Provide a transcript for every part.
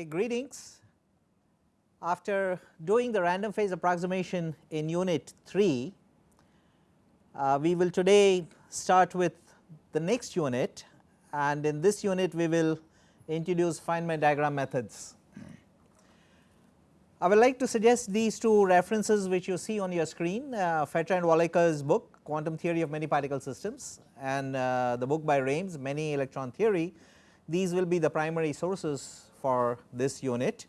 Okay, greetings. After doing the random phase approximation in unit 3, uh, we will today start with the next unit and in this unit we will introduce Feynman diagram methods. I would like to suggest these two references which you see on your screen uh, Fetter and Walecka's book Quantum Theory of Many Particle Systems and uh, the book by Raimes Many Electron Theory. These will be the primary sources for this unit.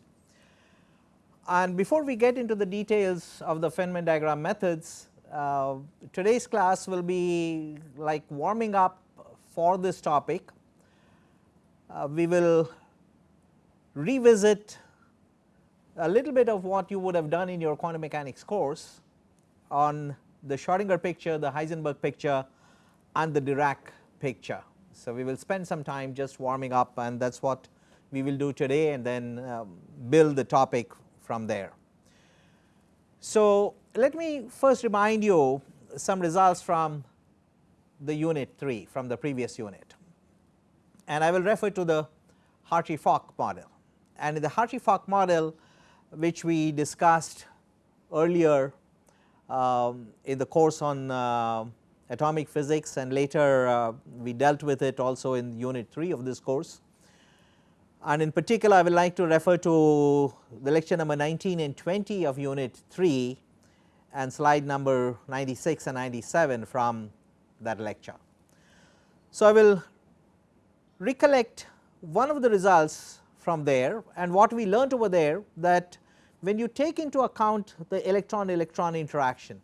And before we get into the details of the Feynman diagram methods, uh, today's class will be like warming up for this topic. Uh, we will revisit a little bit of what you would have done in your quantum mechanics course on the Schrodinger picture, the Heisenberg picture and the Dirac picture. So, we will spend some time just warming up and that is what we will do today and then um, build the topic from there. So, let me first remind you some results from the unit 3 from the previous unit and I will refer to the Hartree-Fock model and in the Hartree-Fock model which we discussed earlier um, in the course on uh, atomic physics and later uh, we dealt with it also in unit 3 of this course. And in particular I would like to refer to the lecture number 19 and 20 of unit 3 and slide number 96 and 97 from that lecture. So, I will recollect one of the results from there and what we learnt over there that when you take into account the electron electron interaction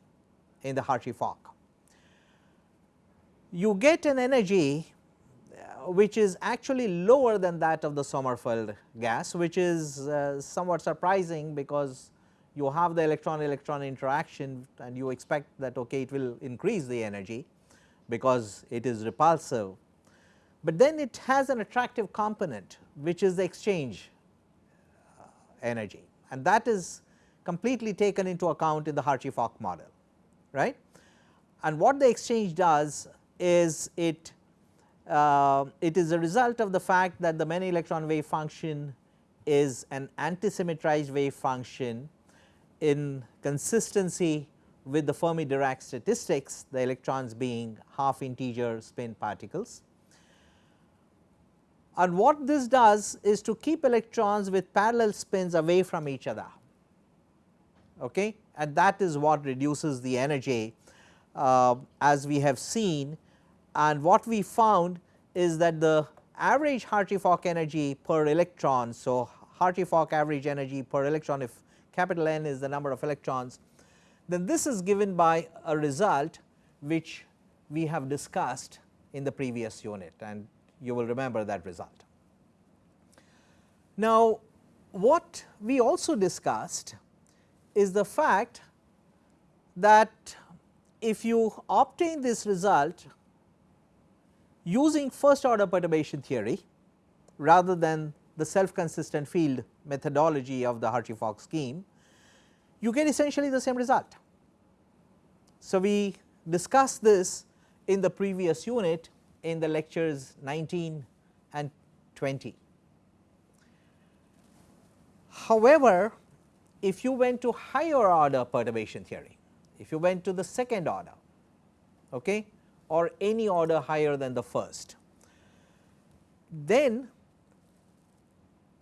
in the Hartree-Fock, you get an energy which is actually lower than that of the Sommerfeld gas which is uh, somewhat surprising because you have the electron electron interaction and you expect that okay it will increase the energy because it is repulsive, but then it has an attractive component which is the exchange uh, energy and that is completely taken into account in the Hartree-Fock model right. And what the exchange does is it uh, it is a result of the fact that the many electron wave function is an antisymmetrized wave function in consistency with the Fermi Dirac statistics the electrons being half integer spin particles. And what this does is to keep electrons with parallel spins away from each other okay? and that is what reduces the energy uh, as we have seen and what we found is that the average Hartree-Fock energy per electron. So, Hartree-Fock average energy per electron if capital N is the number of electrons then this is given by a result which we have discussed in the previous unit and you will remember that result. Now, what we also discussed is the fact that if you obtain this result using first order perturbation theory rather than the self consistent field methodology of the Hartree-Fock scheme, you get essentially the same result. So, we discussed this in the previous unit in the lectures 19 and 20. However, if you went to higher order perturbation theory, if you went to the second order okay, or any order higher than the first, then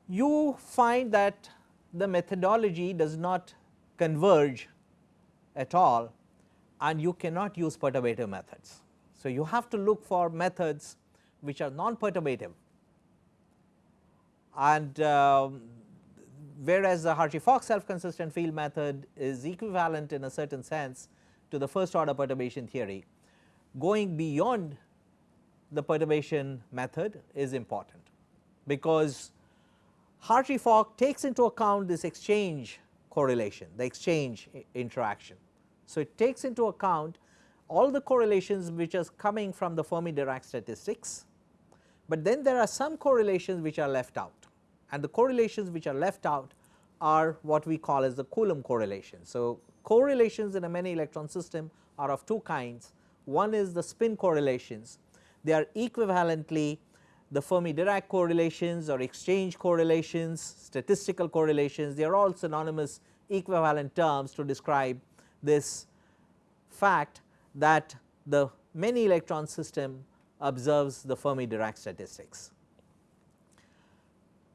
you find that the methodology does not converge at all and you cannot use perturbative methods. So, you have to look for methods which are non perturbative and uh, whereas the Hartree-Fock self consistent field method is equivalent in a certain sense to the first order perturbation theory, going beyond the perturbation method is important because Hartree-Fock takes into account this exchange correlation, the exchange interaction. So, it takes into account all the correlations which are coming from the Fermi Dirac statistics, but then there are some correlations which are left out and the correlations which are left out are what we call as the Coulomb correlation. So, correlations in a many electron system are of two kinds. One is the spin correlations, they are equivalently the Fermi Dirac correlations or exchange correlations, statistical correlations, they are all synonymous equivalent terms to describe this fact that the many electron system observes the Fermi Dirac statistics.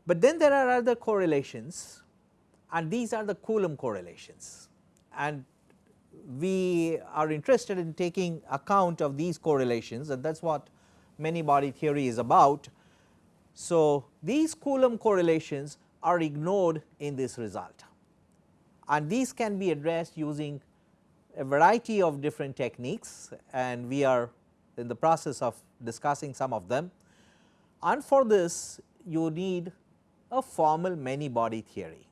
But then there are other correlations and these are the Coulomb correlations. And we are interested in taking account of these correlations and that is what many body theory is about. So, these Coulomb correlations are ignored in this result and these can be addressed using a variety of different techniques and we are in the process of discussing some of them. And for this you need a formal many body theory.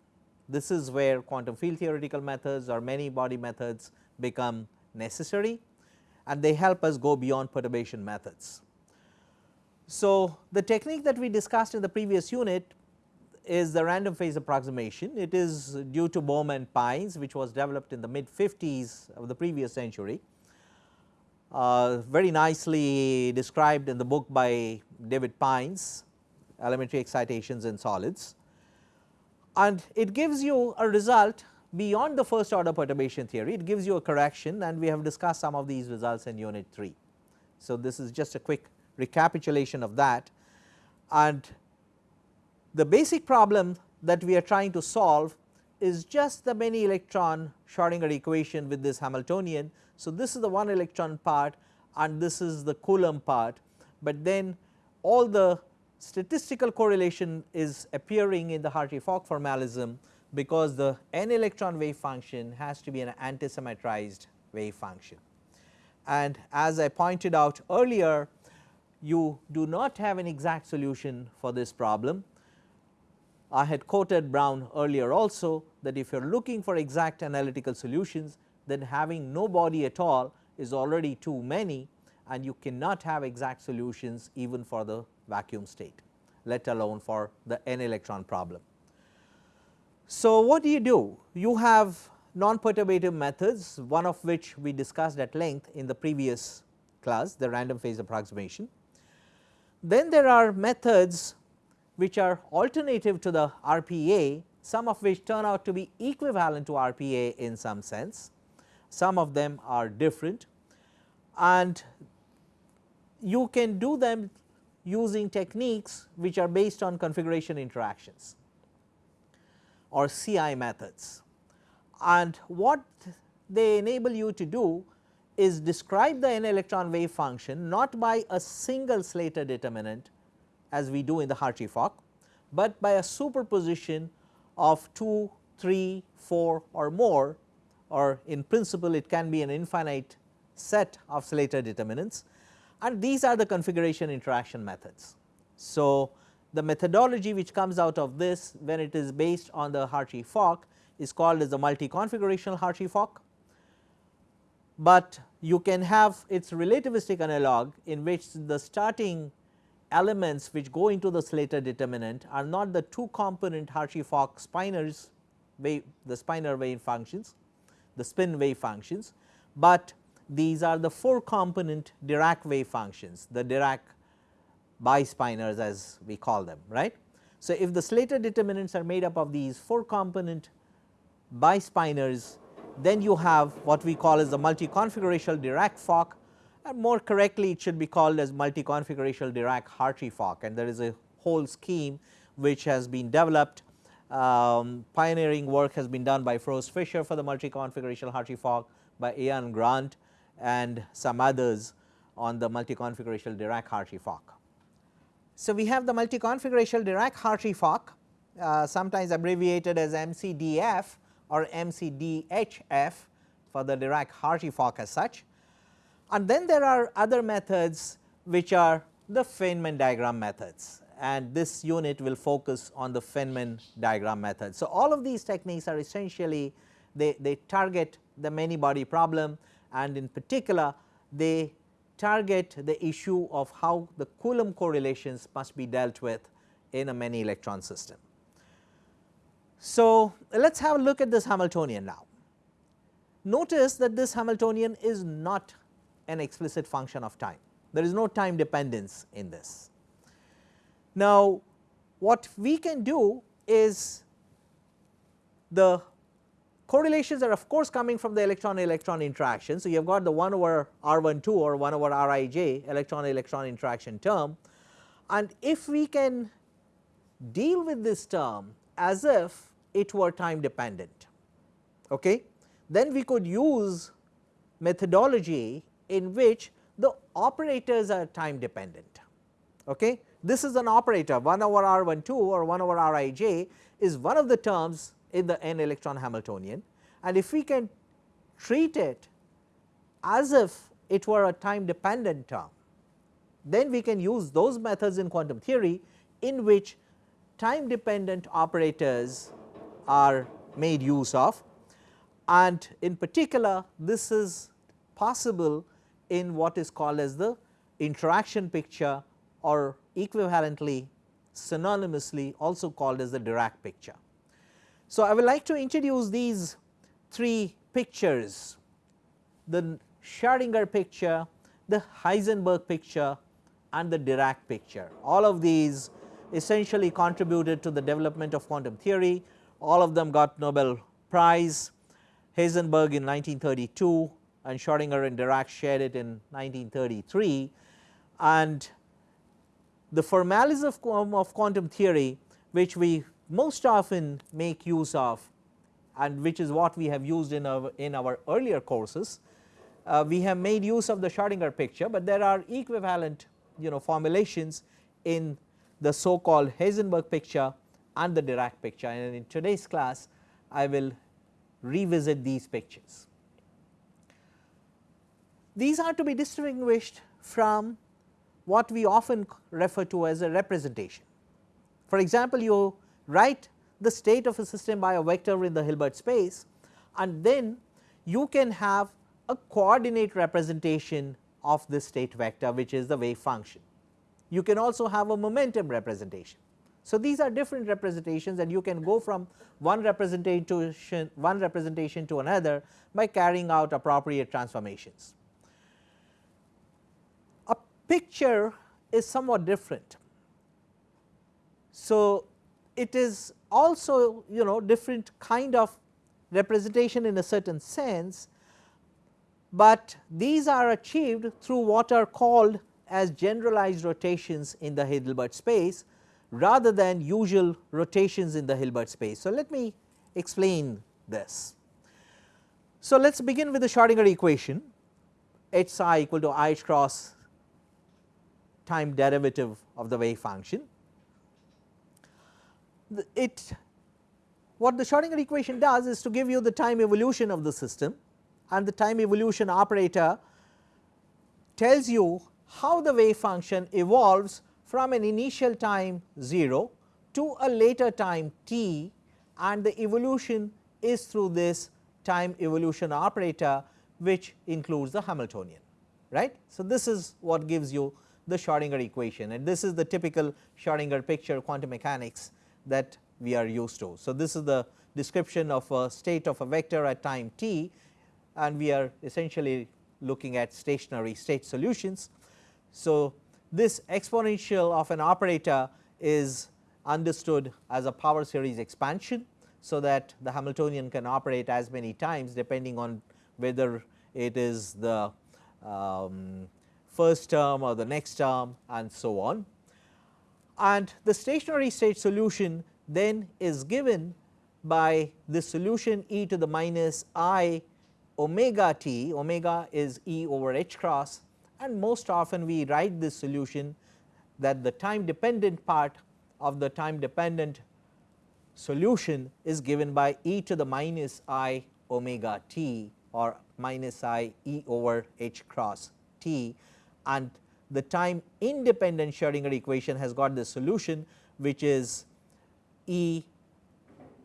This is where quantum field theoretical methods or many body methods become necessary and they help us go beyond perturbation methods. So, the technique that we discussed in the previous unit is the random phase approximation. It is due to Bohm and Pines which was developed in the mid 50s of the previous century. Uh, very nicely described in the book by David Pines elementary excitations in solids and it gives you a result beyond the first order perturbation theory it gives you a correction and we have discussed some of these results in unit 3. So, this is just a quick recapitulation of that and the basic problem that we are trying to solve is just the many electron Schrodinger equation with this Hamiltonian. So, this is the one electron part and this is the Coulomb part, but then all the statistical correlation is appearing in the Hartree-Fock formalism because the n electron wave function has to be an antisymmetrized wave function. And as I pointed out earlier you do not have an exact solution for this problem. I had quoted Brown earlier also that if you are looking for exact analytical solutions then having no body at all is already too many and you cannot have exact solutions even for the vacuum state let alone for the n electron problem. So, what do you do? You have non-perturbative methods one of which we discussed at length in the previous class the random phase approximation. Then there are methods which are alternative to the RPA some of which turn out to be equivalent to RPA in some sense, some of them are different and you can do them using techniques which are based on configuration interactions or CI methods. And what they enable you to do is describe the n electron wave function not by a single Slater determinant as we do in the Hartree-Fock, but by a superposition of 2, 3, 4 or more or in principle it can be an infinite set of Slater determinants and these are the configuration interaction methods. So, the methodology which comes out of this when it is based on the Hartree-Fock is called as the multi-configurational Hartree-Fock, but you can have its relativistic analog in which the starting elements which go into the Slater determinant are not the two component Hartree-Fock spinors wave the spinor wave functions, the spin wave functions, but these are the 4 component Dirac wave functions, the Dirac bispinors as we call them right. So, if the Slater determinants are made up of these 4 component bispinors then you have what we call as the multi-configurational Dirac Fock and more correctly it should be called as multi-configurational Dirac Hartree Fock and there is a whole scheme which has been developed um, pioneering work has been done by Froese Fischer for the multi-configurational Hartree Fock by Ian Grant and some others on the multi-configurational Dirac Hartree Fock. So, we have the multi-configurational Dirac Hartree Fock uh, sometimes abbreviated as MCDF or MCDHF for the Dirac Hartree Fock as such. And then there are other methods which are the Feynman diagram methods and this unit will focus on the Feynman diagram method. So, all of these techniques are essentially they, they target the many body problem and in particular they target the issue of how the Coulomb correlations must be dealt with in a many electron system. So, let us have a look at this Hamiltonian now. Notice that this Hamiltonian is not an explicit function of time, there is no time dependence in this. Now, what we can do is the correlations are of course coming from the electron electron interaction. So, you have got the 1 over R 1 2 or 1 over R i j electron electron interaction term and if we can deal with this term as if it were time dependent, okay, then we could use methodology in which the operators are time dependent. Okay. This is an operator 1 over R 1 2 or 1 over R i j is one of the terms in the n electron Hamiltonian and if we can treat it as if it were a time dependent term, then we can use those methods in quantum theory in which time dependent operators are made use of and in particular this is possible in what is called as the interaction picture or equivalently synonymously also called as the Dirac picture. So, I would like to introduce these three pictures. The Schrodinger picture, the Heisenberg picture and the Dirac picture. All of these essentially contributed to the development of quantum theory, all of them got Nobel Prize, Heisenberg in 1932 and Schrodinger and Dirac shared it in 1933 and the formalism of quantum theory which we most often make use of and which is what we have used in our in our earlier courses. Uh, we have made use of the Schrodinger picture, but there are equivalent you know formulations in the so called Heisenberg picture and the Dirac picture and in today's class I will revisit these pictures. These are to be distinguished from what we often refer to as a representation. For example, you write the state of a system by a vector in the Hilbert space and then you can have a coordinate representation of this state vector which is the wave function. You can also have a momentum representation. So, these are different representations and you can go from one representation one representation to another by carrying out appropriate transformations. A picture is somewhat different. So, it is also you know different kind of representation in a certain sense, but these are achieved through what are called as generalized rotations in the Hilbert space rather than usual rotations in the Hilbert space. So, let me explain this. So, let us begin with the Schrodinger equation h psi equal to i h cross time derivative of the wave function it what the Schrodinger equation does is to give you the time evolution of the system and the time evolution operator tells you how the wave function evolves from an initial time 0 to a later time t and the evolution is through this time evolution operator which includes the Hamiltonian right. So, this is what gives you the Schrodinger equation and this is the typical Schrodinger picture quantum mechanics that we are used to. So, this is the description of a state of a vector at time t and we are essentially looking at stationary state solutions. So, this exponential of an operator is understood as a power series expansion. So, that the Hamiltonian can operate as many times depending on whether it is the um, first term or the next term and so on and the stationary state solution then is given by the solution e to the minus i omega t, omega is e over h cross. And most often we write this solution that the time dependent part of the time dependent solution is given by e to the minus i omega t or minus i e over h cross t. And the time independent Schrodinger equation has got the solution which is E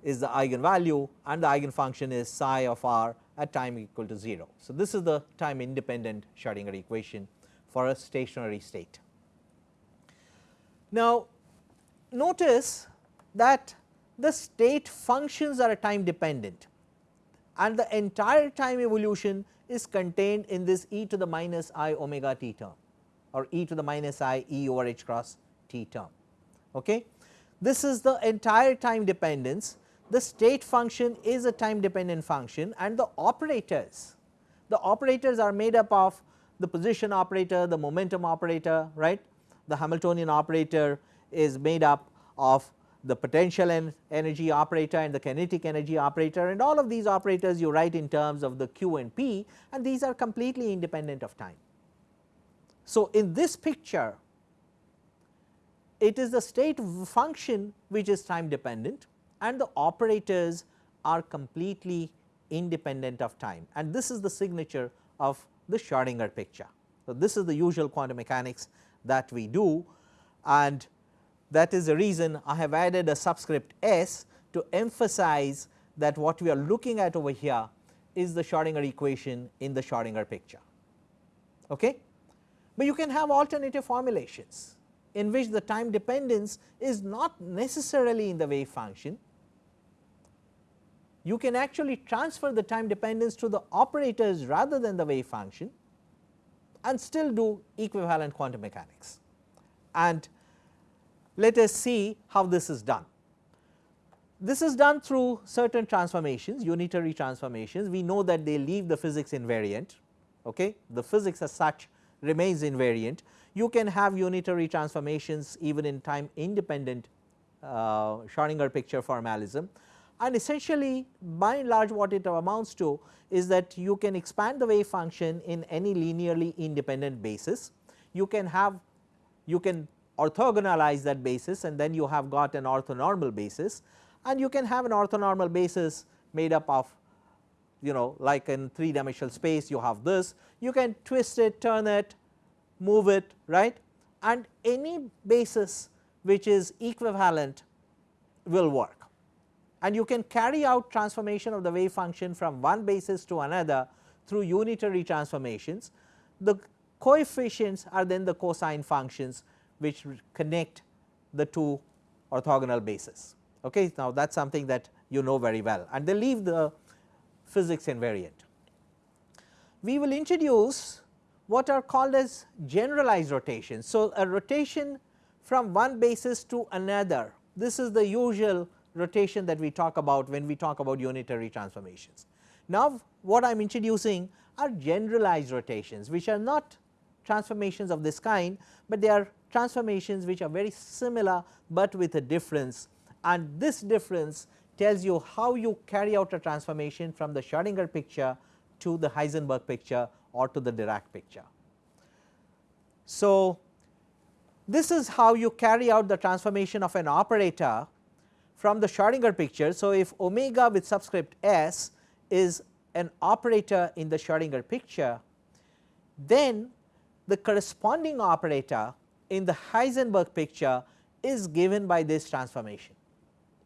is the eigenvalue and the eigenfunction is psi of r at time equal to 0. So, this is the time independent Schrodinger equation for a stationary state. Now, notice that the state functions are time dependent and the entire time evolution is contained in this e to the minus i omega t term or e to the minus i e over h cross t term Okay. This is the entire time dependence. The state function is a time dependent function and the operators, the operators are made up of the position operator, the momentum operator, right. The Hamiltonian operator is made up of the potential en energy operator and the kinetic energy operator and all of these operators you write in terms of the q and p and these are completely independent of time. So, in this picture it is the state function which is time dependent and the operators are completely independent of time and this is the signature of the Schrodinger picture. So, this is the usual quantum mechanics that we do and that is the reason I have added a subscript s to emphasize that what we are looking at over here is the Schrodinger equation in the Schrodinger picture. Okay? But you can have alternative formulations in which the time dependence is not necessarily in the wave function. You can actually transfer the time dependence to the operators rather than the wave function and still do equivalent quantum mechanics. And let us see how this is done. This is done through certain transformations unitary transformations we know that they leave the physics invariant okay the physics as such remains invariant you can have unitary transformations even in time independent uh, Schrodinger picture formalism and essentially by and large what it amounts to is that you can expand the wave function in any linearly independent basis. You can have you can orthogonalize that basis and then you have got an orthonormal basis and you can have an orthonormal basis made up of you know like in 3 dimensional space you have this you can twist it turn it move it right and any basis which is equivalent will work and you can carry out transformation of the wave function from one basis to another through unitary transformations. The coefficients are then the cosine functions which connect the two orthogonal bases. Okay. Now, that is something that you know very well and they leave the physics invariant. We will introduce what are called as generalized rotations. So, a rotation from one basis to another this is the usual rotation that we talk about when we talk about unitary transformations. Now, what I am introducing are generalized rotations which are not transformations of this kind, but they are transformations which are very similar, but with a difference and this difference tells you how you carry out a transformation from the Schrodinger picture to the Heisenberg picture or to the Dirac picture. So, this is how you carry out the transformation of an operator from the Schrodinger picture. So, if omega with subscript s is an operator in the Schrodinger picture, then the corresponding operator in the Heisenberg picture is given by this transformation.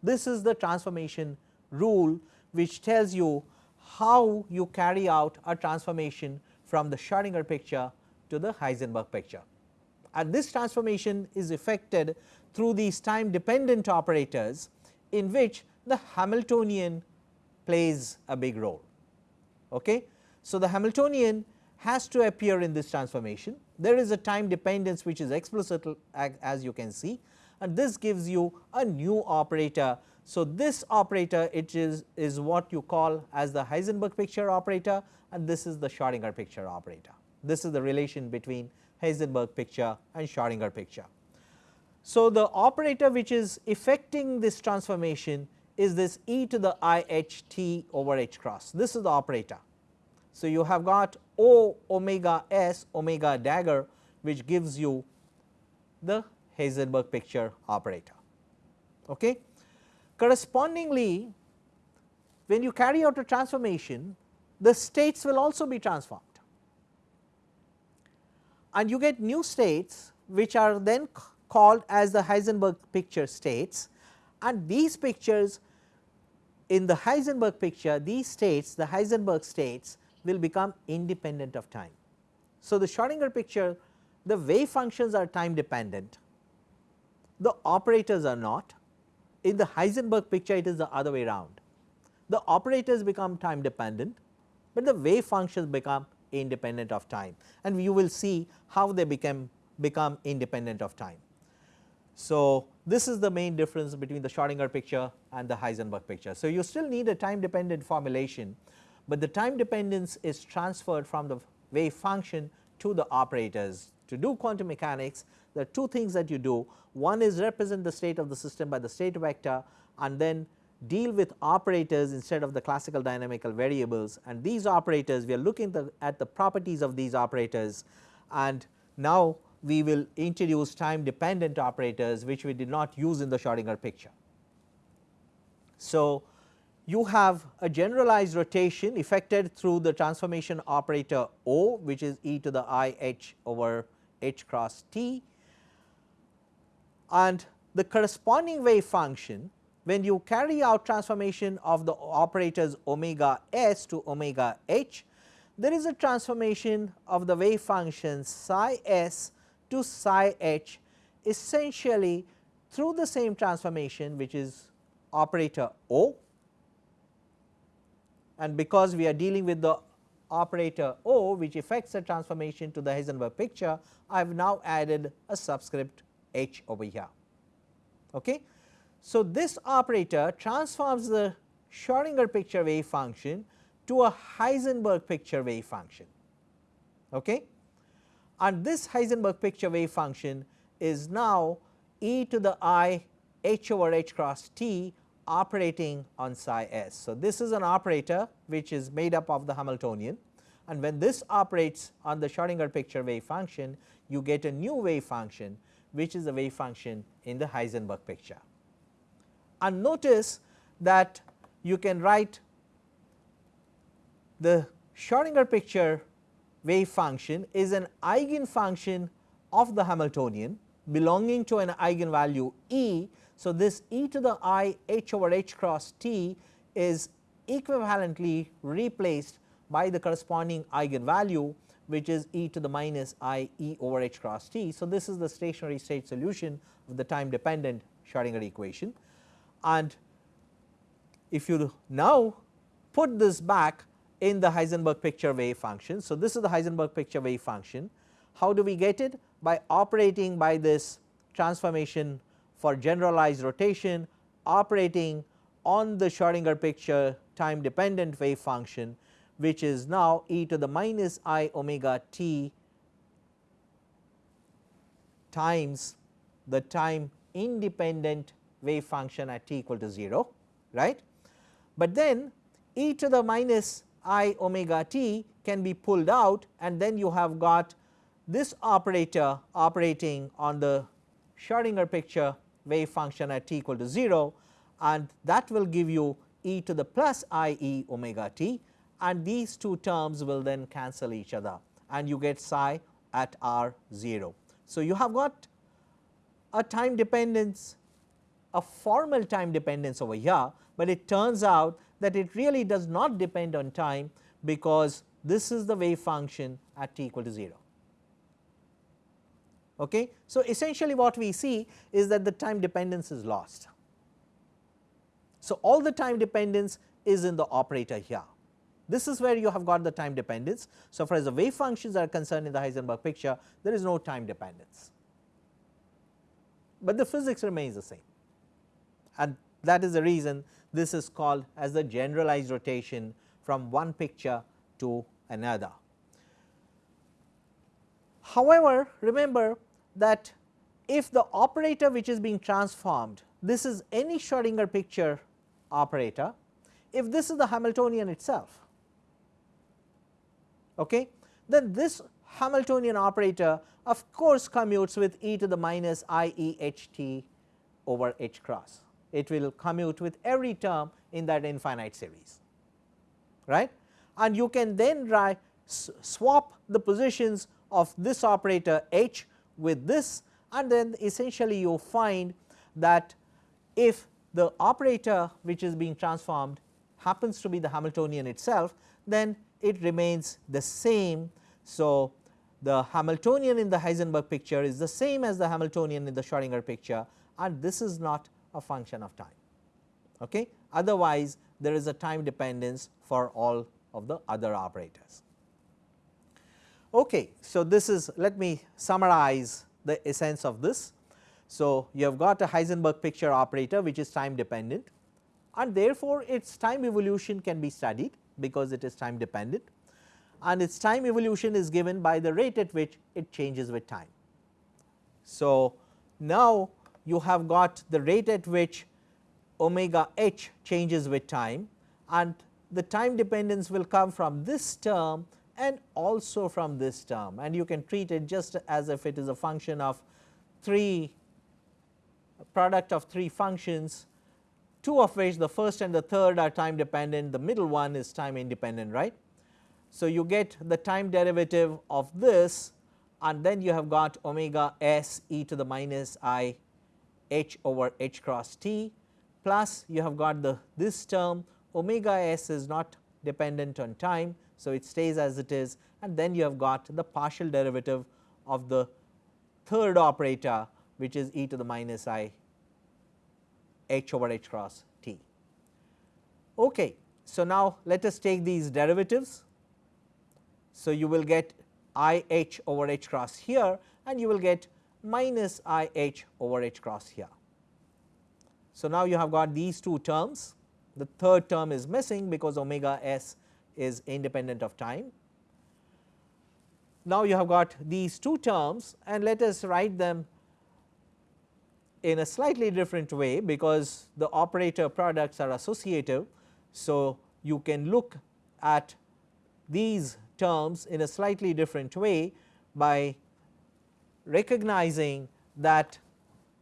This is the transformation rule which tells you how you carry out a transformation from the Schrodinger picture to the Heisenberg picture. And this transformation is effected through these time dependent operators in which the Hamiltonian plays a big role. Okay? So, the Hamiltonian has to appear in this transformation. There is a time dependence which is explicit as you can see and this gives you a new operator. So, this operator it is, is what you call as the Heisenberg picture operator and this is the Schrodinger picture operator. This is the relation between Heisenberg picture and Schrodinger picture. So, the operator which is effecting this transformation is this e to the i h t over h cross. This is the operator. So, you have got O omega s omega dagger which gives you the Heisenberg picture operator. Okay. Correspondingly, when you carry out a transformation the states will also be transformed and you get new states which are then called as the Heisenberg picture states and these pictures in the Heisenberg picture these states the Heisenberg states will become independent of time. So, the Schrodinger picture the wave functions are time dependent, the operators are not in the Heisenberg picture it is the other way around. The operators become time dependent, but the wave functions become independent of time and you will see how they become become independent of time. So, this is the main difference between the Schrodinger picture and the Heisenberg picture. So, you still need a time dependent formulation, but the time dependence is transferred from the wave function to the operators. To do quantum mechanics there are two things that you do. One is represent the state of the system by the state vector and then deal with operators instead of the classical dynamical variables. And these operators we are looking the, at the properties of these operators. And now we will introduce time dependent operators which we did not use in the Schrodinger picture. So, you have a generalized rotation effected through the transformation operator O which is e to the i h over h cross t. And the corresponding wave function when you carry out transformation of the operators omega s to omega h there is a transformation of the wave function psi s to psi h essentially through the same transformation which is operator O. And because we are dealing with the operator O which affects the transformation to the Heisenberg picture I have now added a subscript h over here. Okay. So, this operator transforms the Schrodinger picture wave function to a Heisenberg picture wave function. Okay and this Heisenberg picture wave function is now e to the i h over h cross t operating on psi s. So, this is an operator which is made up of the Hamiltonian and when this operates on the Schrodinger picture wave function you get a new wave function which is the wave function in the Heisenberg picture. And notice that you can write the Schrodinger picture wave function is an eigenfunction of the Hamiltonian belonging to an eigenvalue E. So, this e to the i h over h cross t is equivalently replaced by the corresponding eigenvalue which is e to the minus i e over h cross t. So, this is the stationary state solution of the time dependent Schrodinger equation and if you now put this back in the Heisenberg picture wave function. So, this is the Heisenberg picture wave function. How do we get it? By operating by this transformation for generalized rotation operating on the Schrodinger picture time dependent wave function which is now e to the minus i omega t times the time independent wave function at t equal to 0 right. But then e to the minus i omega t can be pulled out and then you have got this operator operating on the Schrodinger picture wave function at t equal to 0 and that will give you e to the plus i e omega t and these two terms will then cancel each other and you get psi at r 0. So, you have got a time dependence a formal time dependence over here, but it turns out that it really does not depend on time because this is the wave function at t equal to 0. Okay. So, essentially what we see is that the time dependence is lost. So, all the time dependence is in the operator here. This is where you have got the time dependence. So, far as the wave functions are concerned in the Heisenberg picture there is no time dependence, but the physics remains the same and that is the reason this is called as the generalized rotation from one picture to another. However, remember that if the operator which is being transformed this is any Schrodinger picture operator, if this is the Hamiltonian itself, okay, then this Hamiltonian operator of course commutes with e to the minus i e h t over h cross. It will commute with every term in that infinite series right? And you can then swap the positions of this operator h with this and then essentially you find that if the operator which is being transformed happens to be the Hamiltonian itself then it remains the same. So, the Hamiltonian in the Heisenberg picture is the same as the Hamiltonian in the Schrodinger picture and this is not a function of time. Okay. Otherwise, there is a time dependence for all of the other operators. Okay. So, this is let me summarize the essence of this. So, you have got a Heisenberg picture operator which is time dependent and therefore, its time evolution can be studied because it is time dependent and its time evolution is given by the rate at which it changes with time. So, now you have got the rate at which omega h changes with time and the time dependence will come from this term and also from this term and you can treat it just as if it is a function of 3 product of 3 functions two of which the first and the third are time dependent the middle one is time independent right. So, you get the time derivative of this and then you have got omega s e to the minus i h over h cross t plus you have got the this term omega s is not dependent on time. So, it stays as it is and then you have got the partial derivative of the third operator which is e to the minus i h over h cross t. Okay. So, now let us take these derivatives. So, you will get i h over h cross here and you will get minus i h over h cross here. So, now you have got these two terms the third term is missing because omega s is independent of time. Now, you have got these two terms and let us write them in a slightly different way because the operator products are associative. So, you can look at these terms in a slightly different way by recognizing that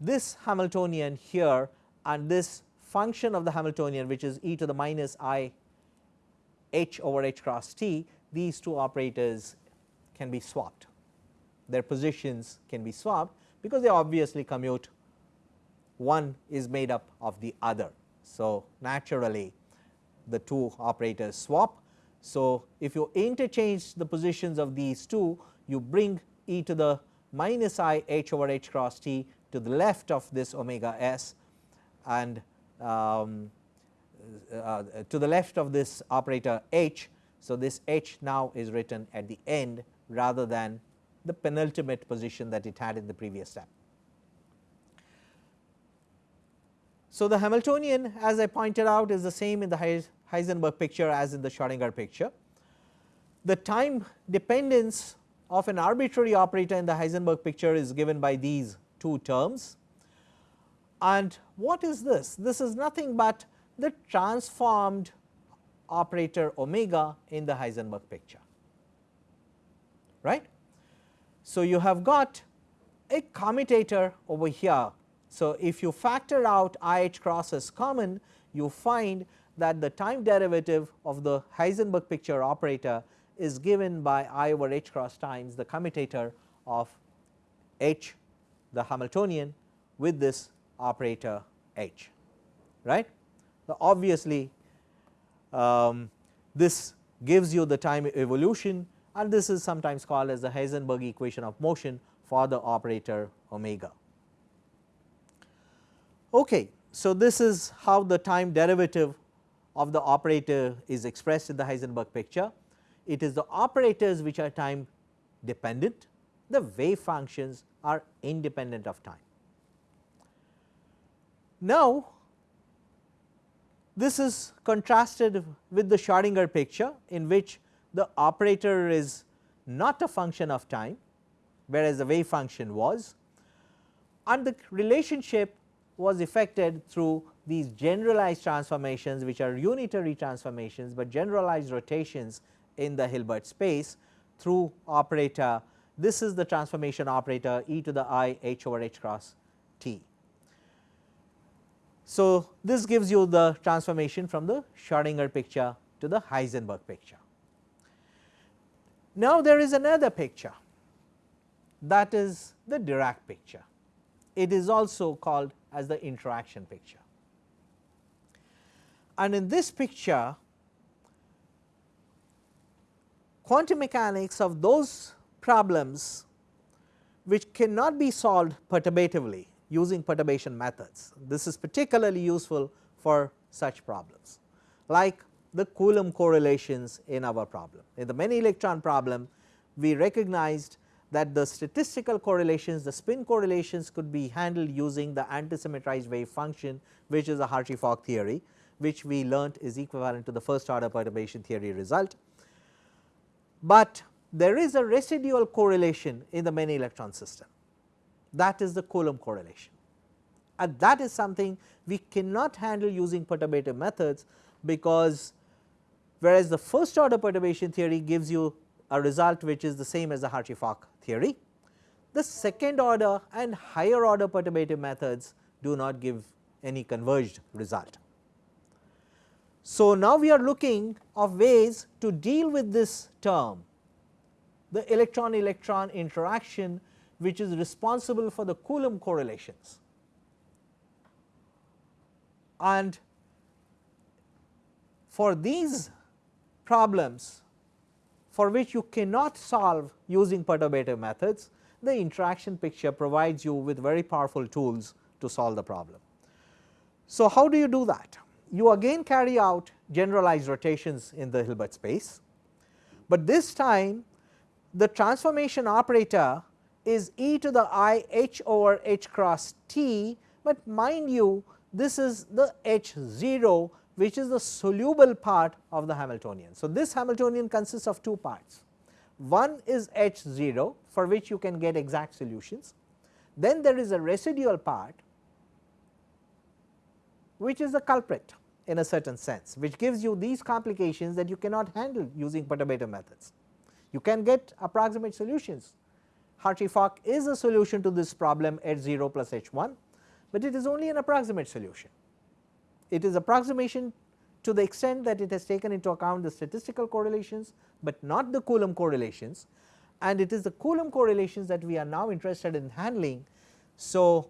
this Hamiltonian here and this function of the Hamiltonian which is e to the minus i h over h cross t these two operators can be swapped their positions can be swapped because they obviously commute one is made up of the other. So, naturally the two operators swap. So, if you interchange the positions of these two you bring e to the minus i h over h cross t to the left of this omega s and um, uh, to the left of this operator h. So, this h now is written at the end rather than the penultimate position that it had in the previous step. So, the Hamiltonian as I pointed out is the same in the Heisenberg picture as in the Schrodinger picture. The time dependence of an arbitrary operator in the Heisenberg picture is given by these two terms. And what is this? This is nothing but the transformed operator omega in the Heisenberg picture right. So, you have got a commutator over here so, if you factor out I h cross as common you find that the time derivative of the Heisenberg picture operator is given by I over h cross times the commutator of h the Hamiltonian with this operator h right. Obviously um, this gives you the time evolution and this is sometimes called as the Heisenberg equation of motion for the operator omega. Okay. So, this is how the time derivative of the operator is expressed in the Heisenberg picture. It is the operators which are time dependent, the wave functions are independent of time. Now, this is contrasted with the Schrodinger picture in which the operator is not a function of time whereas the wave function was and the relationship was effected through these generalized transformations which are unitary transformations, but generalized rotations in the Hilbert space through operator this is the transformation operator e to the i h over h cross t. So, this gives you the transformation from the Schrodinger picture to the Heisenberg picture. Now, there is another picture that is the Dirac picture. It is also called as the interaction picture. And in this picture quantum mechanics of those problems which cannot be solved perturbatively using perturbation methods. This is particularly useful for such problems like the Coulomb correlations in our problem. In the many electron problem we recognized that the statistical correlations the spin correlations could be handled using the antisymmetrized wave function which is a Hartree-Fock theory which we learnt is equivalent to the first order perturbation theory result. But there is a residual correlation in the many electron system that is the Coulomb correlation and that is something we cannot handle using perturbative methods because whereas the first order perturbation theory gives you a result which is the same as the Hartree-Fock theory. The second order and higher order perturbative methods do not give any converged result. So, now we are looking of ways to deal with this term the electron electron interaction which is responsible for the Coulomb correlations. And for these problems for which you cannot solve using perturbative methods, the interaction picture provides you with very powerful tools to solve the problem. So, how do you do that? You again carry out generalized rotations in the Hilbert space, but this time the transformation operator is e to the i h over h cross t, but mind you this is the h 0 which is the soluble part of the Hamiltonian. So, this Hamiltonian consists of two parts. One is H 0 for which you can get exact solutions. Then there is a residual part which is the culprit in a certain sense which gives you these complications that you cannot handle using perturbative methods. You can get approximate solutions. Hartree-Fock is a solution to this problem H 0 plus H 1, but it is only an approximate solution it is approximation to the extent that it has taken into account the statistical correlations, but not the Coulomb correlations and it is the Coulomb correlations that we are now interested in handling. So,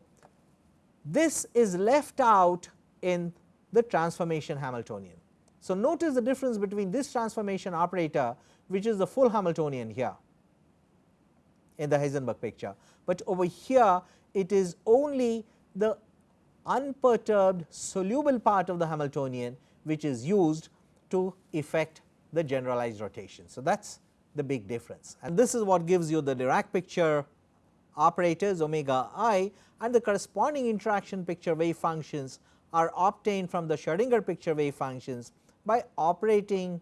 this is left out in the transformation Hamiltonian. So, notice the difference between this transformation operator which is the full Hamiltonian here in the Heisenberg picture, but over here it is only the unperturbed soluble part of the Hamiltonian which is used to effect the generalized rotation. So, that is the big difference and this is what gives you the Dirac picture operators omega i and the corresponding interaction picture wave functions are obtained from the Schrodinger picture wave functions by operating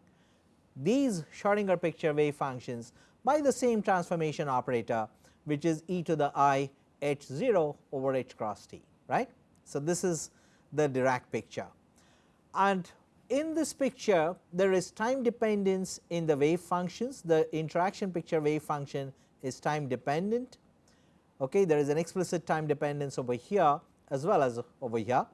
these Schrodinger picture wave functions by the same transformation operator which is e to the i h 0 over h cross t right. So, this is the Dirac picture and in this picture there is time dependence in the wave functions the interaction picture wave function is time dependent okay there is an explicit time dependence over here as well as over here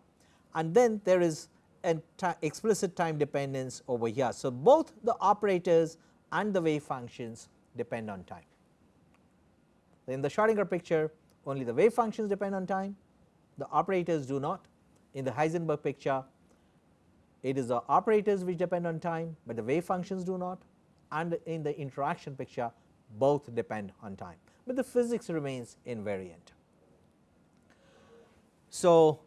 and then there is an explicit time dependence over here. So, both the operators and the wave functions depend on time. In the Schrodinger picture only the wave functions depend on time the operators do not. In the Heisenberg picture it is the operators which depend on time, but the wave functions do not and in the interaction picture both depend on time, but the physics remains invariant. So,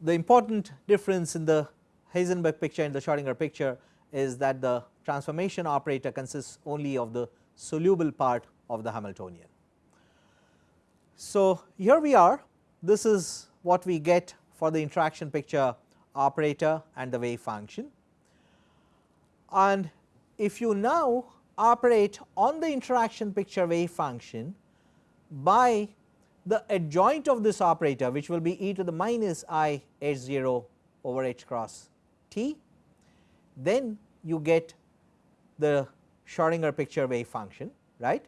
the important difference in the Heisenberg picture and the Schrodinger picture is that the transformation operator consists only of the soluble part of the Hamiltonian. So, here we are this is what we get for the interaction picture operator and the wave function. And if you now operate on the interaction picture wave function by the adjoint of this operator which will be e to the minus i h 0 over h cross t, then you get the Schrodinger picture wave function right.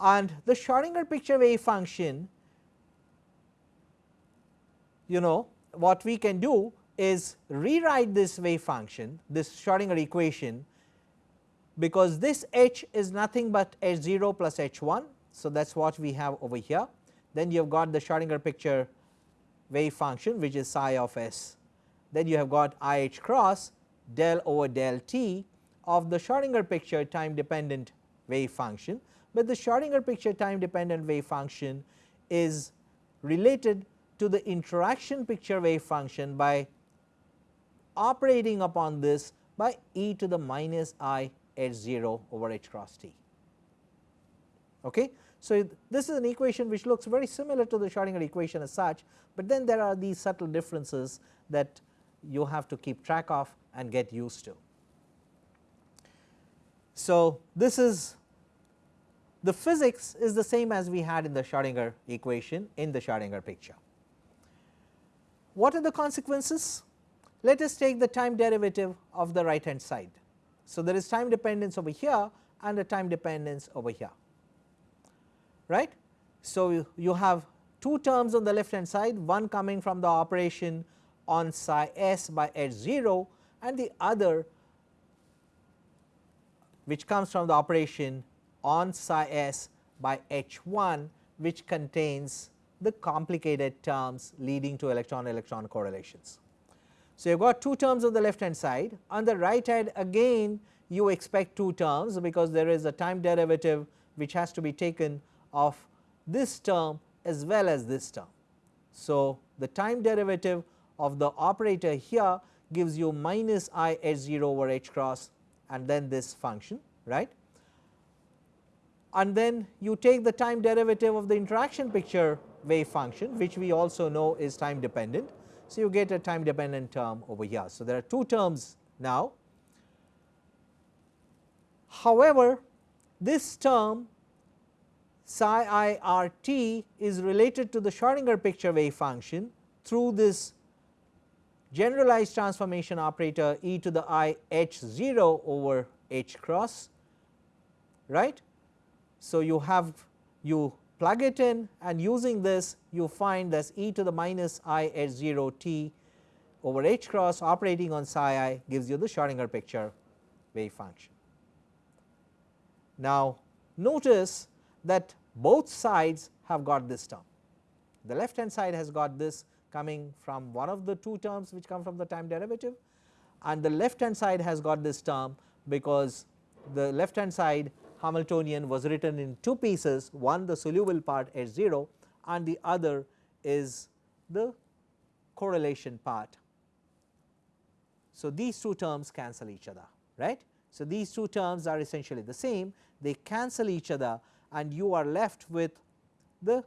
And the Schrodinger picture wave function you know what we can do is rewrite this wave function this Schrodinger equation because this h is nothing but h 0 plus h 1. So, that is what we have over here then you have got the Schrodinger picture wave function which is psi of s then you have got i h cross del over del t of the Schrodinger picture time dependent wave function, but the Schrodinger picture time dependent wave function is related to the interaction picture wave function by operating upon this by e to the minus i h 0 over h cross t. Okay. So, this is an equation which looks very similar to the Schrodinger equation as such, but then there are these subtle differences that you have to keep track of and get used to. So, this is the physics is the same as we had in the Schrodinger equation in the Schrodinger picture. What are the consequences? Let us take the time derivative of the right hand side. So, there is time dependence over here and a time dependence over here right. So, you have two terms on the left hand side one coming from the operation on psi s by h 0 and the other which comes from the operation on psi s by h 1 which contains the complicated terms leading to electron electron correlations. So, you have got two terms on the left hand side on the right hand again you expect two terms because there is a time derivative which has to be taken of this term as well as this term. So, the time derivative of the operator here gives you minus i h 0 over h cross and then this function right and then you take the time derivative of the interaction picture wave function which we also know is time dependent. So, you get a time dependent term over here. So, there are two terms now. However, this term psi i r t is related to the Schrodinger picture wave function through this generalized transformation operator e to the i h 0 over h cross right. So, you have you plug it in and using this you find that e to the minus i h 0 t over h cross operating on psi i gives you the Schrodinger picture wave function. Now, notice that both sides have got this term. The left hand side has got this coming from one of the two terms which come from the time derivative and the left hand side has got this term because the left hand side Hamiltonian was written in two pieces one the soluble part H 0 and the other is the correlation part. So, these two terms cancel each other right. So, these two terms are essentially the same they cancel each other and you are left with the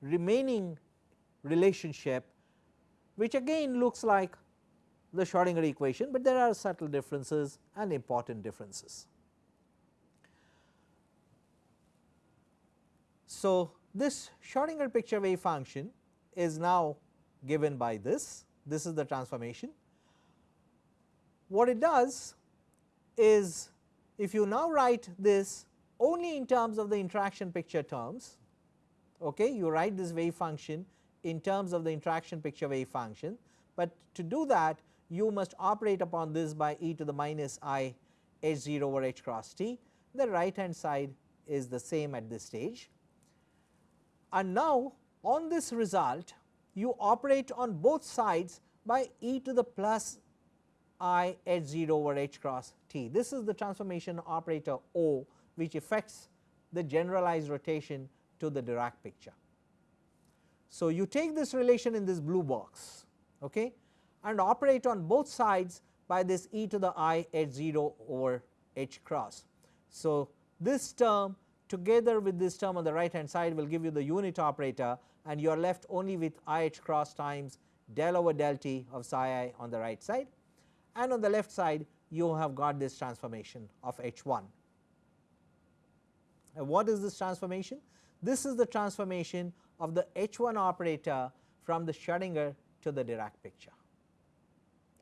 remaining relationship which again looks like the Schrodinger equation, but there are subtle differences and important differences. So, this Schrodinger picture wave function is now given by this, this is the transformation. What it does is if you now write this only in terms of the interaction picture terms. Okay, you write this wave function in terms of the interaction picture wave function, but to do that you must operate upon this by e to the minus i h 0 over h cross t. The right hand side is the same at this stage. And now on this result you operate on both sides by e to the plus i h 0 over h cross t. This is the transformation operator O which affects the generalized rotation to the Dirac picture. So, you take this relation in this blue box okay, and operate on both sides by this e to the i h 0 over h cross. So, this term together with this term on the right hand side will give you the unit operator and you are left only with i h cross times del over del t of psi i on the right side and on the left side you have got this transformation of h 1 and what is this transformation? This is the transformation of the H 1 operator from the Schrodinger to the Dirac picture.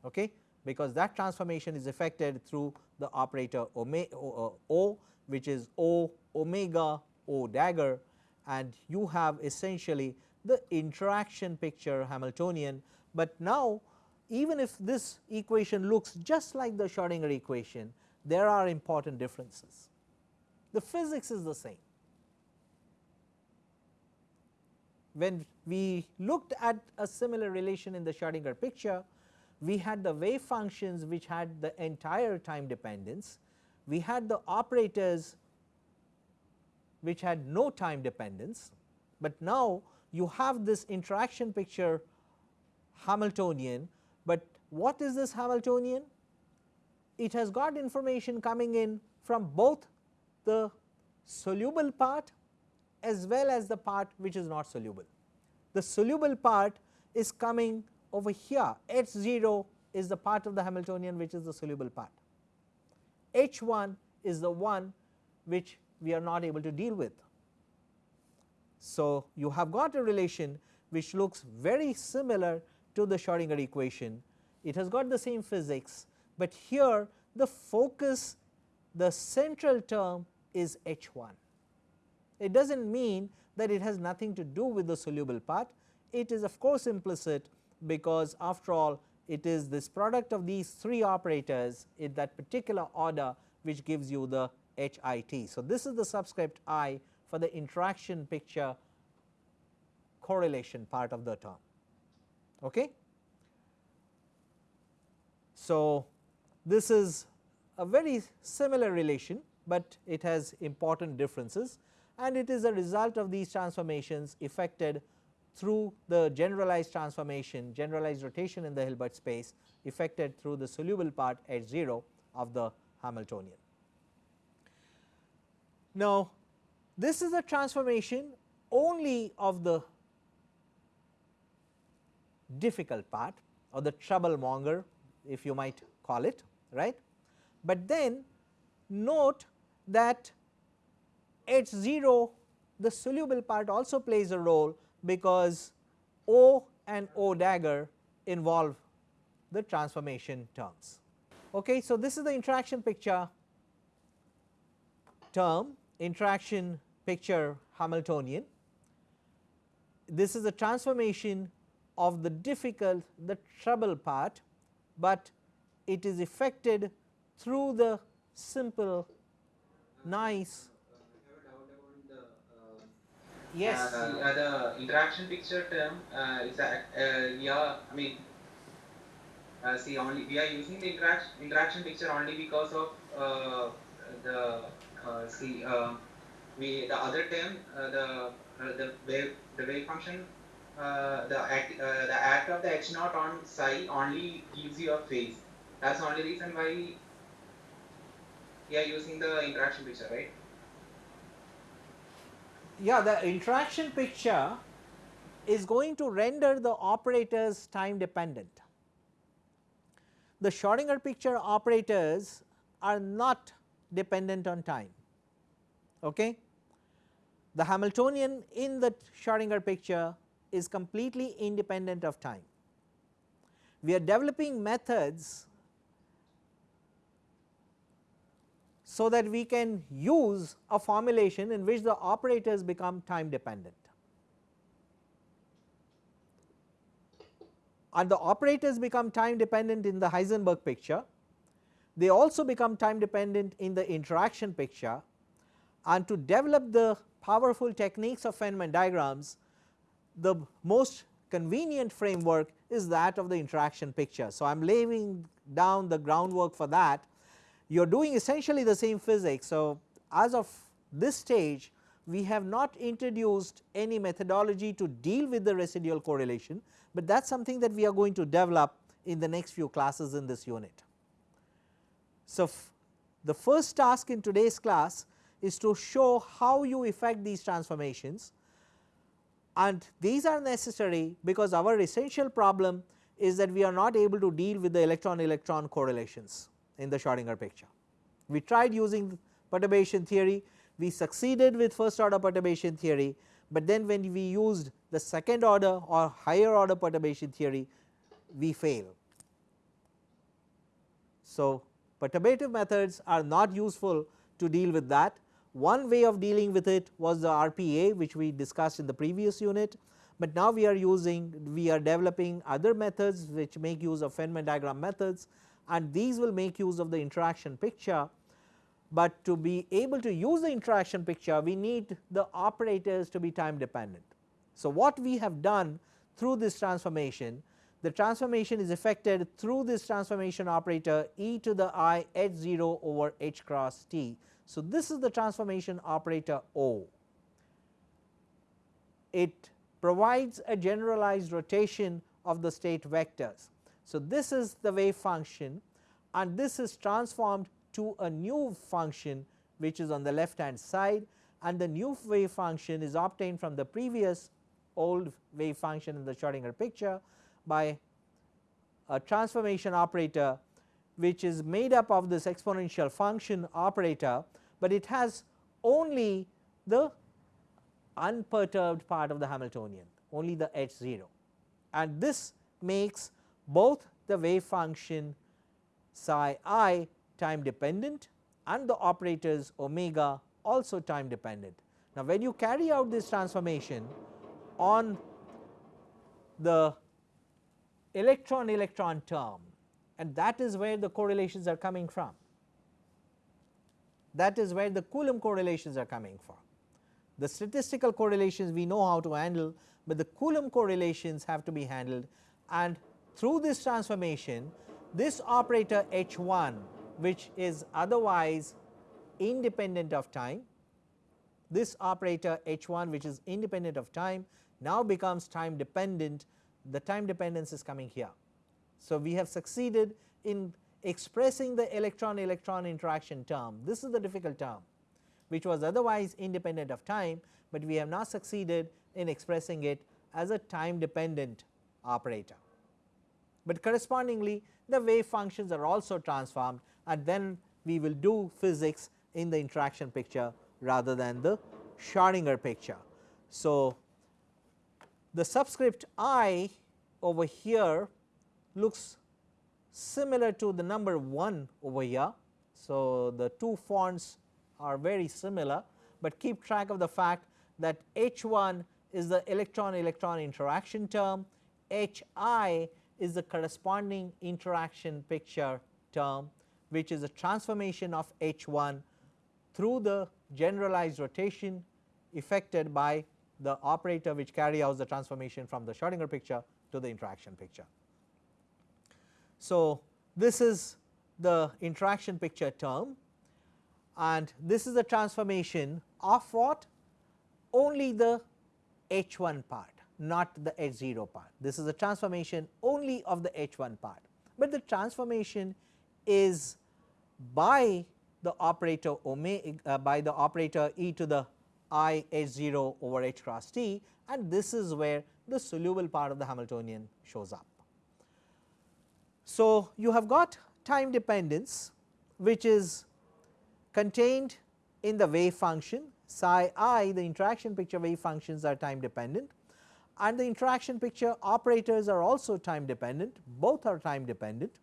Okay, because that transformation is effected through the operator uh, O which is O omega O dagger and you have essentially the interaction picture Hamiltonian, but now even if this equation looks just like the Schrodinger equation there are important differences. The physics is the same. When we looked at a similar relation in the Schrodinger picture, we had the wave functions which had the entire time dependence, we had the operators which had no time dependence, but now you have this interaction picture Hamiltonian, but what is this Hamiltonian? It has got information coming in from both the soluble part as well as the part which is not soluble. The soluble part is coming over here H 0 is the part of the Hamiltonian which is the soluble part. H 1 is the one which we are not able to deal with. So, you have got a relation which looks very similar to the Schrodinger equation. It has got the same physics, but here the focus the central term is H 1. It does not mean that it has nothing to do with the soluble part, it is of course implicit because after all it is this product of these three operators in that particular order which gives you the HIT. So, this is the subscript i for the interaction picture correlation part of the term. Okay. So, this is a very similar relation, but it has important differences and it is a result of these transformations effected through the generalized transformation generalized rotation in the Hilbert space effected through the soluble part H 0 of the Hamiltonian. Now, this is a transformation only of the difficult part or the trouble monger if you might call it right. But then note that H 0 the soluble part also plays a role because O and O dagger involve the transformation terms. Okay, so, this is the interaction picture term interaction picture Hamiltonian. This is a transformation of the difficult the trouble part, but it is effected through the simple nice Yes. Uh, uh, the interaction picture term uh, is a, yeah, I mean, see only we are using the interaction interaction picture only because of the see uh, we the other term the the wave the wave function uh, the act uh, the act of the h naught on psi only gives you a phase. That's the only reason why we are using the interaction picture, right? Yeah the interaction picture is going to render the operators time dependent. The Schrodinger picture operators are not dependent on time. Okay? The Hamiltonian in the Schrodinger picture is completely independent of time. We are developing methods so that we can use a formulation in which the operators become time dependent. And the operators become time dependent in the Heisenberg picture, they also become time dependent in the interaction picture and to develop the powerful techniques of Feynman diagrams, the most convenient framework is that of the interaction picture. So, I am laying down the groundwork for that you are doing essentially the same physics. So, as of this stage we have not introduced any methodology to deal with the residual correlation, but that is something that we are going to develop in the next few classes in this unit. So, the first task in today's class is to show how you effect these transformations and these are necessary because our essential problem is that we are not able to deal with the electron electron correlations in the Schrodinger picture. We tried using perturbation theory, we succeeded with first order perturbation theory, but then when we used the second order or higher order perturbation theory we fail. So, perturbative methods are not useful to deal with that. One way of dealing with it was the RPA which we discussed in the previous unit, but now we are using we are developing other methods which make use of Feynman diagram methods and these will make use of the interaction picture, but to be able to use the interaction picture we need the operators to be time dependent. So, what we have done through this transformation the transformation is effected through this transformation operator e to the i h 0 over h cross t. So, this is the transformation operator O. It provides a generalized rotation of the state vectors. So, this is the wave function and this is transformed to a new function which is on the left hand side and the new wave function is obtained from the previous old wave function in the Schrodinger picture by a transformation operator which is made up of this exponential function operator, but it has only the unperturbed part of the Hamiltonian only the h 0 and this makes both the wave function psi i time dependent and the operators omega also time dependent. Now, when you carry out this transformation on the electron electron term and that is where the correlations are coming from. That is where the Coulomb correlations are coming from. The statistical correlations we know how to handle, but the Coulomb correlations have to be handled and through this transformation this operator H 1 which is otherwise independent of time, this operator H 1 which is independent of time now becomes time dependent, the time dependence is coming here. So, we have succeeded in expressing the electron electron interaction term, this is the difficult term which was otherwise independent of time, but we have now succeeded in expressing it as a time dependent operator. But correspondingly the wave functions are also transformed and then we will do physics in the interaction picture rather than the Schrodinger picture. So, the subscript i over here looks similar to the number 1 over here. So, the two fonts are very similar, but keep track of the fact that H 1 is the electron electron interaction term, H i is the corresponding interaction picture term which is a transformation of H 1 through the generalized rotation effected by the operator which carry out the transformation from the Schrodinger picture to the interaction picture. So, this is the interaction picture term and this is the transformation of what only the H 1 part not the H 0 part. This is a transformation only of the H 1 part, but the transformation is by the operator omega uh, by the operator e to the i h 0 over h cross t and this is where the soluble part of the Hamiltonian shows up. So, you have got time dependence which is contained in the wave function psi i the interaction picture wave functions are time dependent and the interaction picture operators are also time dependent. Both are time dependent.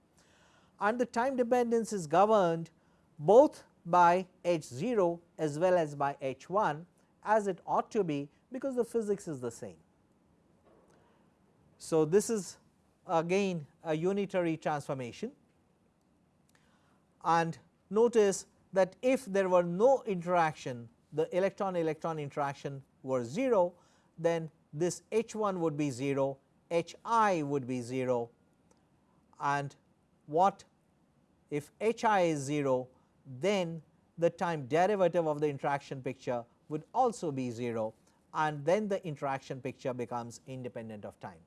And the time dependence is governed both by h 0 as well as by h 1 as it ought to be because the physics is the same. So, this is again a unitary transformation. And notice that if there were no interaction the electron electron interaction were 0 then this H 1 would be 0, H i would be 0 and what if H i is 0 then the time derivative of the interaction picture would also be 0 and then the interaction picture becomes independent of time.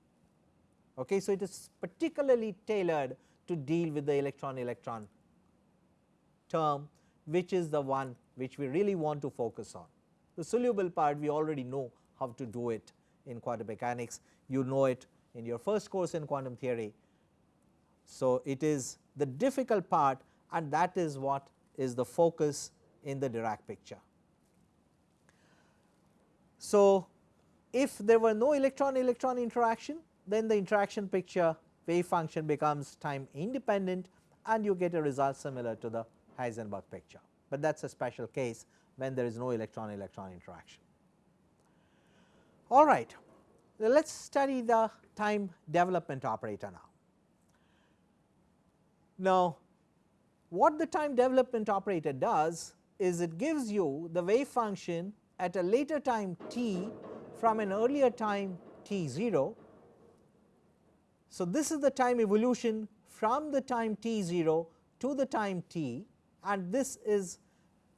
Okay. So, it is particularly tailored to deal with the electron electron term which is the one which we really want to focus on. The soluble part we already know how to do it in quantum mechanics, you know it in your first course in quantum theory. So, it is the difficult part and that is what is the focus in the Dirac picture. So, if there were no electron electron interaction then the interaction picture wave function becomes time independent and you get a result similar to the Heisenberg picture, but that is a special case when there is no electron electron interaction. All right, let us study the time development operator now. Now, what the time development operator does is it gives you the wave function at a later time t from an earlier time t 0. So, this is the time evolution from the time t 0 to the time t and this is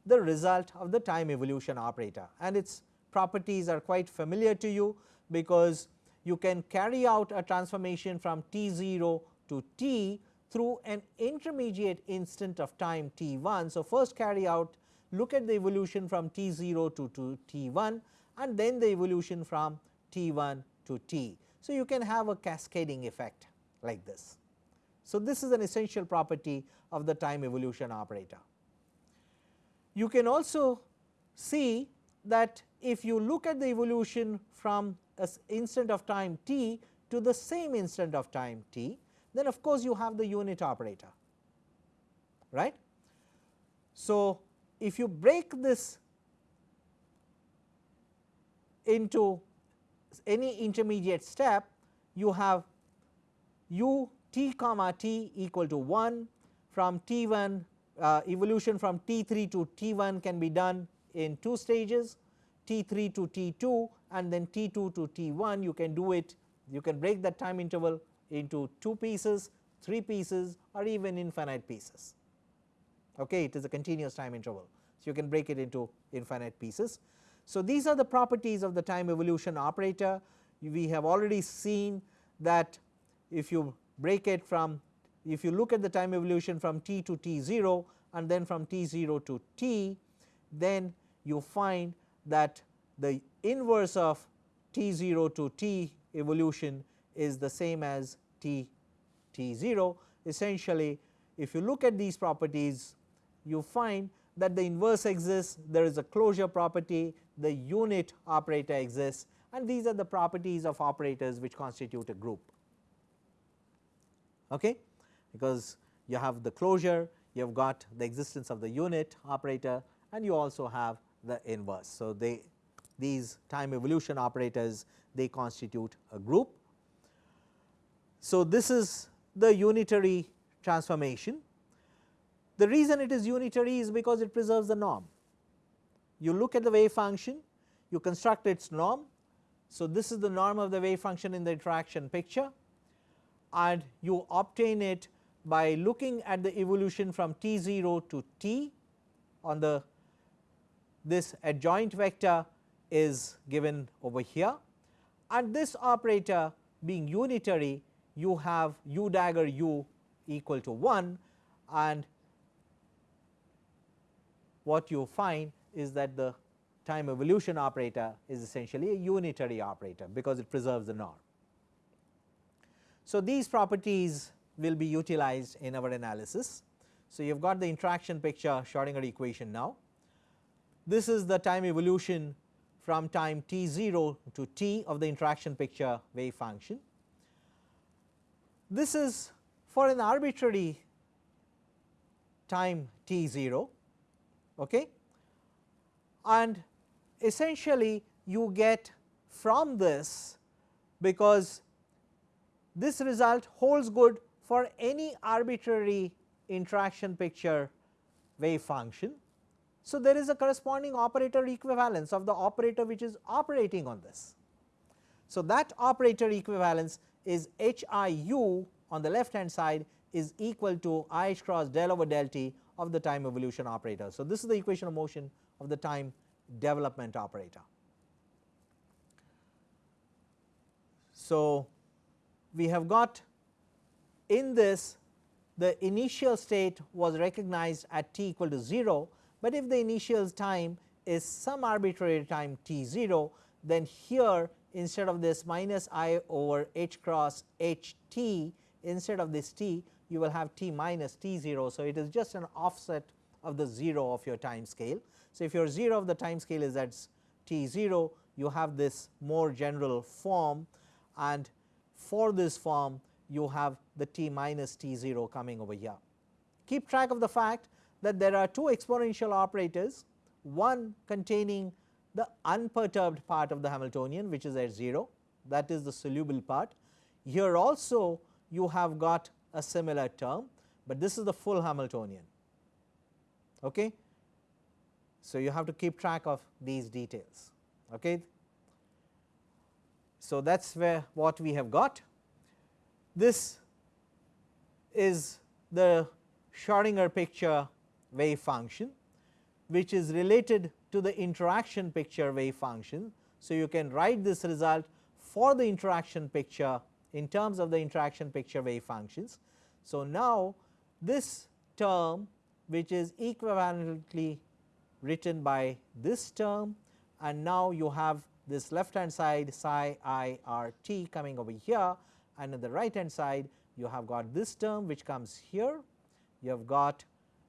the result of the time evolution operator and its properties are quite familiar to you because you can carry out a transformation from t 0 to t through an intermediate instant of time t 1. So, first carry out look at the evolution from t 0 to, t 1 and then the evolution from t 1 to t. So, you can have a cascading effect like this. So, this is an essential property of the time evolution operator. You can also see that if you look at the evolution from an instant of time t to the same instant of time t, then of course, you have the unit operator right. So, if you break this into any intermediate step, you have u t comma t equal to 1 from t 1 uh, evolution from t 3 to t 1 can be done in two stages t 3 to t 2 and then t 2 to t 1 you can do it you can break that time interval into 2 pieces 3 pieces or even infinite pieces. Okay it is a continuous time interval. So you can break it into infinite pieces. So these are the properties of the time evolution operator. We have already seen that if you break it from if you look at the time evolution from t to t 0 and then from t 0 to t then you find that the inverse of t 0 to t evolution is the same as t t 0 essentially if you look at these properties you find that the inverse exists there is a closure property the unit operator exists and these are the properties of operators which constitute a group. Okay? Because you have the closure you have got the existence of the unit operator and you also have the inverse. So, they these time evolution operators they constitute a group. So, this is the unitary transformation. The reason it is unitary is because it preserves the norm. You look at the wave function, you construct its norm. So, this is the norm of the wave function in the interaction picture and you obtain it by looking at the evolution from t 0 to t on the this adjoint vector is given over here and this operator being unitary you have u dagger u equal to 1 and what you find is that the time evolution operator is essentially a unitary operator because it preserves the norm. So, these properties will be utilized in our analysis. So, you have got the interaction picture Schrodinger equation now. This is the time evolution from time t 0 to t of the interaction picture wave function. This is for an arbitrary time t 0 okay. and essentially you get from this because this result holds good for any arbitrary interaction picture wave function. So, there is a corresponding operator equivalence of the operator which is operating on this. So, that operator equivalence is h i u on the left hand side is equal to i h cross del over del t of the time evolution operator. So, this is the equation of motion of the time development operator. So, we have got in this the initial state was recognized at t equal to 0, but if the initial time is some arbitrary time t 0 then here instead of this minus i over h cross h t instead of this t you will have t minus t 0. So, it is just an offset of the 0 of your time scale. So, if your 0 of the time scale is at t 0 you have this more general form and for this form you have the t minus t 0 coming over here. Keep track of the fact that there are two exponential operators one containing the unperturbed part of the Hamiltonian which is at 0 that is the soluble part. Here also you have got a similar term, but this is the full Hamiltonian. Okay. So, you have to keep track of these details. Okay. So, that is where what we have got. This is the Schrodinger picture wave function which is related to the interaction picture wave function. So, you can write this result for the interaction picture in terms of the interaction picture wave functions. So, now this term which is equivalently written by this term and now you have this left hand side psi i r t coming over here and in the right hand side you have got this term which comes here, you have got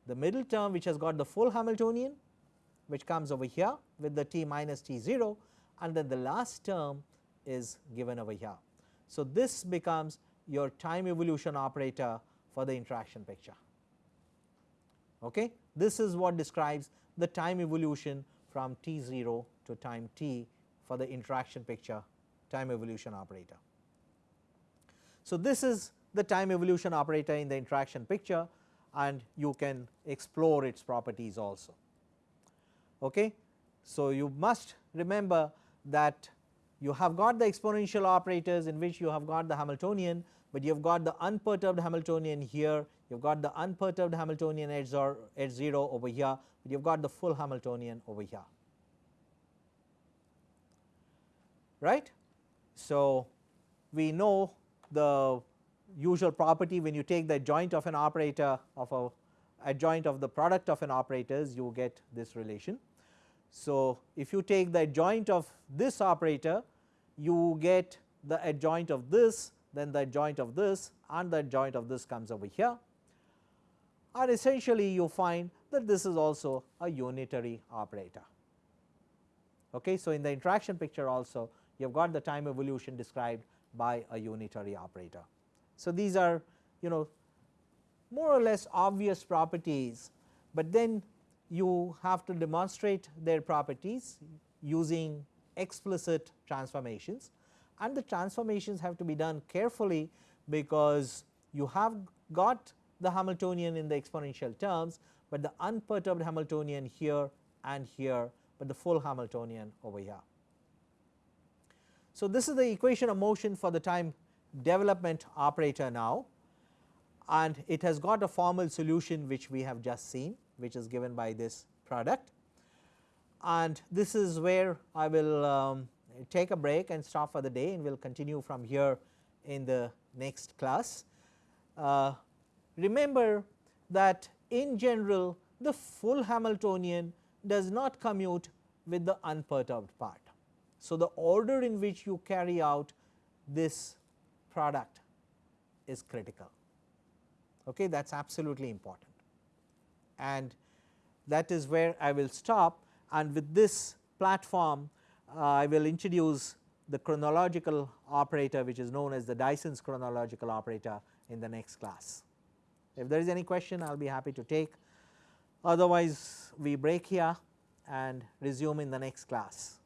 the middle term which has got the full Hamiltonian which comes over here with the t minus t 0 and then the last term is given over here. So, this becomes your time evolution operator for the interaction picture. Okay. This is what describes the time evolution from t 0 to time t for the interaction picture time evolution operator. So, this is the time evolution operator in the interaction picture and you can explore its properties also. Okay. So, you must remember that you have got the exponential operators in which you have got the Hamiltonian, but you have got the unperturbed Hamiltonian here, you have got the unperturbed Hamiltonian at 0 over here, but you have got the full Hamiltonian over here. Right. So, we know the usual property when you take the adjoint of an operator of a adjoint of the product of an operators you get this relation. So, if you take the adjoint of this operator you get the adjoint of this then the adjoint of this and the adjoint of this comes over here and essentially you find that this is also a unitary operator. Okay. So, in the interaction picture also you have got the time evolution described by a unitary operator. So, these are you know more or less obvious properties, but then you have to demonstrate their properties using explicit transformations and the transformations have to be done carefully because you have got the Hamiltonian in the exponential terms, but the unperturbed Hamiltonian here and here, but the full Hamiltonian over here. So, this is the equation of motion for the time development operator now and it has got a formal solution which we have just seen which is given by this product. And this is where I will um, take a break and stop for the day and we will continue from here in the next class. Uh, remember that in general the full Hamiltonian does not commute with the unperturbed part. So, the order in which you carry out this product is critical okay that is absolutely important and that is where I will stop and with this platform uh, I will introduce the chronological operator which is known as the Dyson's chronological operator in the next class. If there is any question I will be happy to take otherwise we break here and resume in the next class.